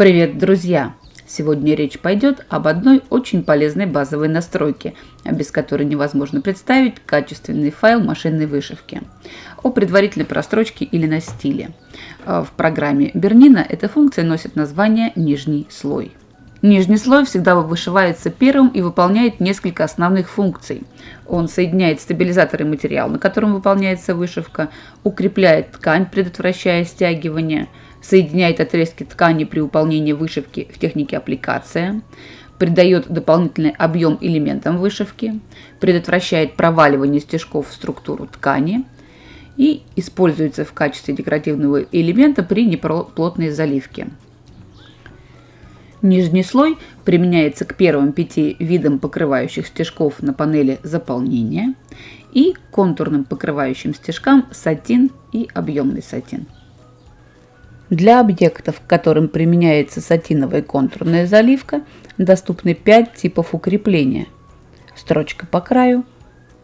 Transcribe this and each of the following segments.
Привет, друзья! Сегодня речь пойдет об одной очень полезной базовой настройке, без которой невозможно представить качественный файл машинной вышивки. О предварительной прострочке или на стиле. В программе Бернина эта функция носит название «нижний слой». Нижний слой всегда вышивается первым и выполняет несколько основных функций. Он соединяет стабилизатор и материал, на котором выполняется вышивка, укрепляет ткань, предотвращая стягивание, соединяет отрезки ткани при выполнении вышивки в технике аппликация, придает дополнительный объем элементам вышивки, предотвращает проваливание стежков в структуру ткани и используется в качестве декоративного элемента при неплотной заливке. Нижний слой применяется к первым пяти видам покрывающих стежков на панели заполнения и контурным покрывающим стежкам сатин и объемный сатин. Для объектов, к которым применяется сатиновая контурная заливка, доступны 5 типов укрепления. Строчка по краю,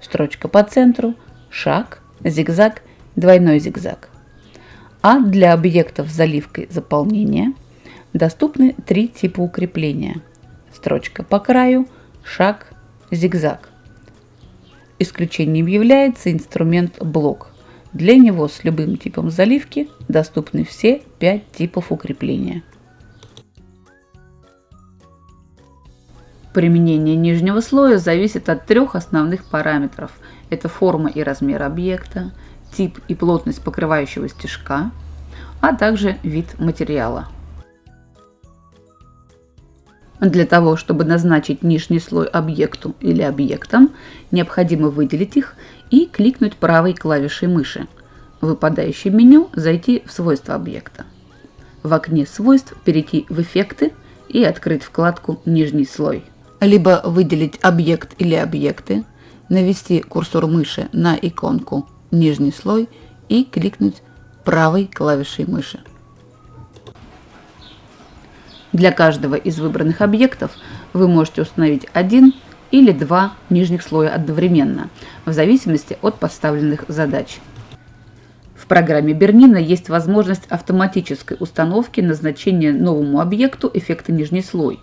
строчка по центру, шаг, зигзаг, двойной зигзаг. А для объектов с заливкой заполнения – доступны три типа укрепления. Строчка по краю, шаг, зигзаг. Исключением является инструмент блок. Для него с любым типом заливки доступны все пять типов укрепления. Применение нижнего слоя зависит от трех основных параметров. Это форма и размер объекта, тип и плотность покрывающего стежка, а также вид материала. Для того, чтобы назначить нижний слой объекту или объектам, необходимо выделить их и кликнуть правой клавишей мыши. В выпадающем меню зайти в свойства объекта. В окне свойств перейти в эффекты и открыть вкладку «Нижний слой». Либо выделить объект или объекты, навести курсор мыши на иконку «Нижний слой» и кликнуть правой клавишей мыши. Для каждого из выбранных объектов вы можете установить один или два нижних слоя одновременно, в зависимости от поставленных задач. В программе Бернина есть возможность автоматической установки назначения новому объекту эффекта нижний слой.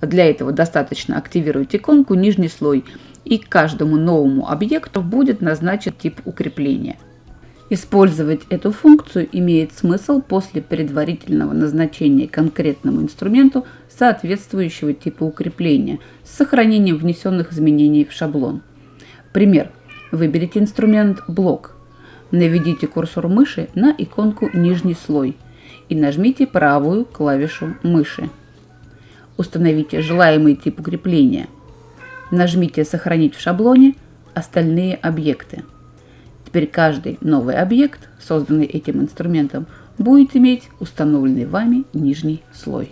Для этого достаточно активировать иконку «Нижний слой» и каждому новому объекту будет назначен тип укрепления – Использовать эту функцию имеет смысл после предварительного назначения конкретному инструменту соответствующего типа укрепления с сохранением внесенных изменений в шаблон. Пример. Выберите инструмент «Блок». Наведите курсор мыши на иконку «Нижний слой» и нажмите правую клавишу мыши. Установите желаемый тип укрепления. Нажмите «Сохранить в шаблоне» остальные объекты. Теперь каждый новый объект, созданный этим инструментом, будет иметь установленный вами нижний слой.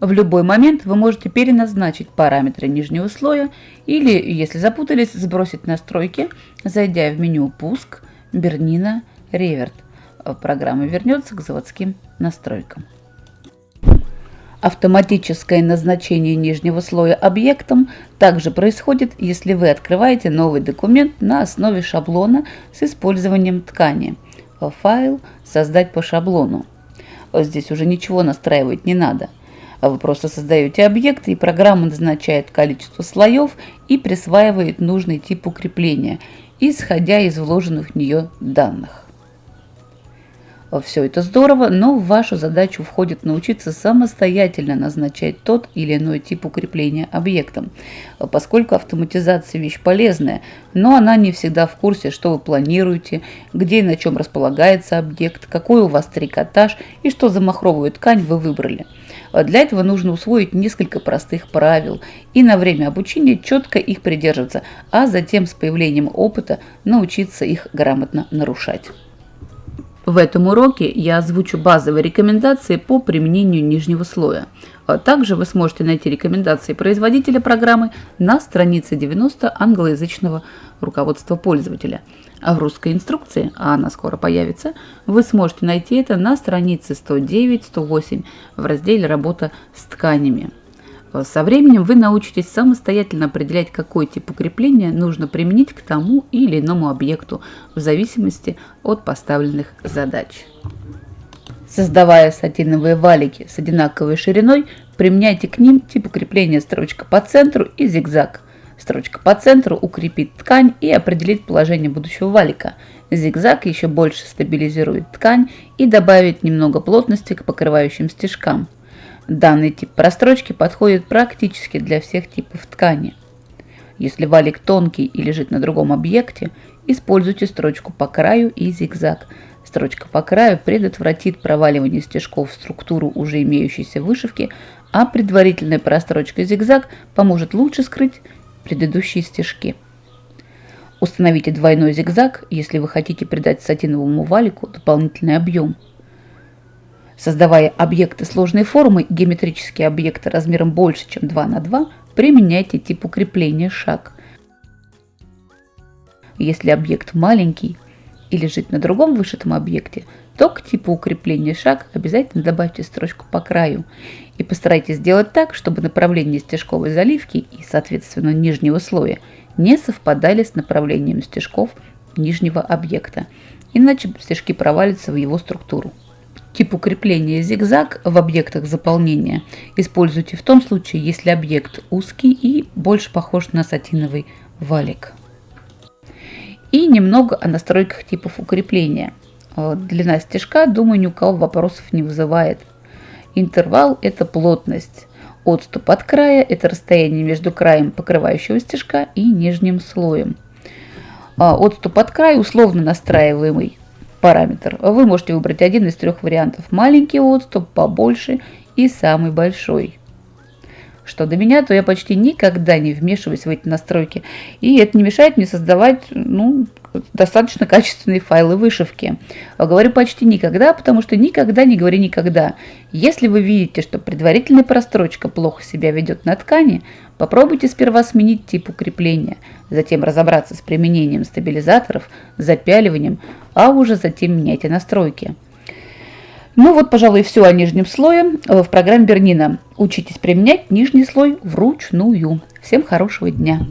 В любой момент вы можете переназначить параметры нижнего слоя или, если запутались, сбросить настройки, зайдя в меню «Пуск», «Бернина», «Реверт». Программа вернется к заводским настройкам. Автоматическое назначение нижнего слоя объектом также происходит, если вы открываете новый документ на основе шаблона с использованием ткани. Файл «Создать по шаблону». Здесь уже ничего настраивать не надо. Вы просто создаете объект, и программа назначает количество слоев и присваивает нужный тип укрепления, исходя из вложенных в нее данных. Все это здорово, но в вашу задачу входит научиться самостоятельно назначать тот или иной тип укрепления объектом, поскольку автоматизация вещь полезная, но она не всегда в курсе, что вы планируете, где и на чем располагается объект, какой у вас трикотаж и что за махровую ткань вы выбрали. Для этого нужно усвоить несколько простых правил и на время обучения четко их придерживаться, а затем с появлением опыта научиться их грамотно нарушать. В этом уроке я озвучу базовые рекомендации по применению нижнего слоя. А также вы сможете найти рекомендации производителя программы на странице 90 англоязычного руководства пользователя. А в русской инструкции, а она скоро появится, вы сможете найти это на странице 109-108 в разделе «Работа с тканями». Со временем вы научитесь самостоятельно определять, какой тип укрепления нужно применить к тому или иному объекту в зависимости от поставленных задач. Создавая сатиновые валики с одинаковой шириной, применяйте к ним тип укрепления строчка по центру и зигзаг. Строчка по центру укрепит ткань и определит положение будущего валика. Зигзаг еще больше стабилизирует ткань и добавит немного плотности к покрывающим стежкам. Данный тип прострочки подходит практически для всех типов ткани. Если валик тонкий и лежит на другом объекте, используйте строчку по краю и зигзаг. Строчка по краю предотвратит проваливание стежков в структуру уже имеющейся вышивки, а предварительная прострочка зигзаг поможет лучше скрыть предыдущие стежки. Установите двойной зигзаг, если вы хотите придать сатиновому валику дополнительный объем – Создавая объекты сложной формы, геометрические объекты размером больше, чем 2 на 2, применяйте тип укрепления шаг. Если объект маленький и лежит на другом вышитом объекте, то к типу укрепления шаг обязательно добавьте строчку по краю и постарайтесь сделать так, чтобы направление стежковой заливки и, соответственно, нижнего слоя не совпадали с направлением стежков нижнего объекта, иначе стежки провалятся в его структуру. Тип укрепления зигзаг в объектах заполнения используйте в том случае, если объект узкий и больше похож на сатиновый валик. И немного о настройках типов укрепления. Длина стежка, думаю, ни у кого вопросов не вызывает. Интервал – это плотность. Отступ от края – это расстояние между краем покрывающего стежка и нижним слоем. А отступ от края условно настраиваемый параметр. Вы можете выбрать один из трех вариантов. Маленький отступ, побольше и самый большой. Что до меня, то я почти никогда не вмешиваюсь в эти настройки. И это не мешает мне создавать ну, достаточно качественные файлы вышивки. Говорю почти никогда, потому что никогда не говори никогда. Если вы видите, что предварительная прострочка плохо себя ведет на ткани, попробуйте сперва сменить тип укрепления, затем разобраться с применением стабилизаторов, запяливанием, а уже затем меняйте настройки. Ну вот, пожалуй, все о нижнем слое в программе Бернина. Учитесь применять нижний слой вручную. Всем хорошего дня!